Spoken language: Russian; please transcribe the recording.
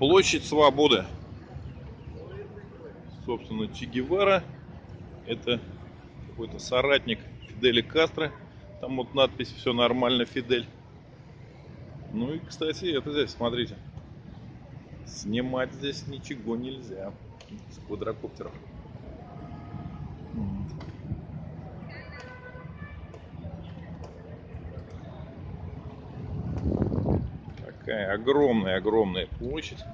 Площадь Свободы. Собственно, Че Гевара. Это какой-то соратник Фидели Кастро. Там вот надпись «Все нормально, Фидель». Ну и, кстати, это здесь, смотрите. Снимать здесь ничего нельзя. С квадрокоптеров. Такая огромная-огромная площадь.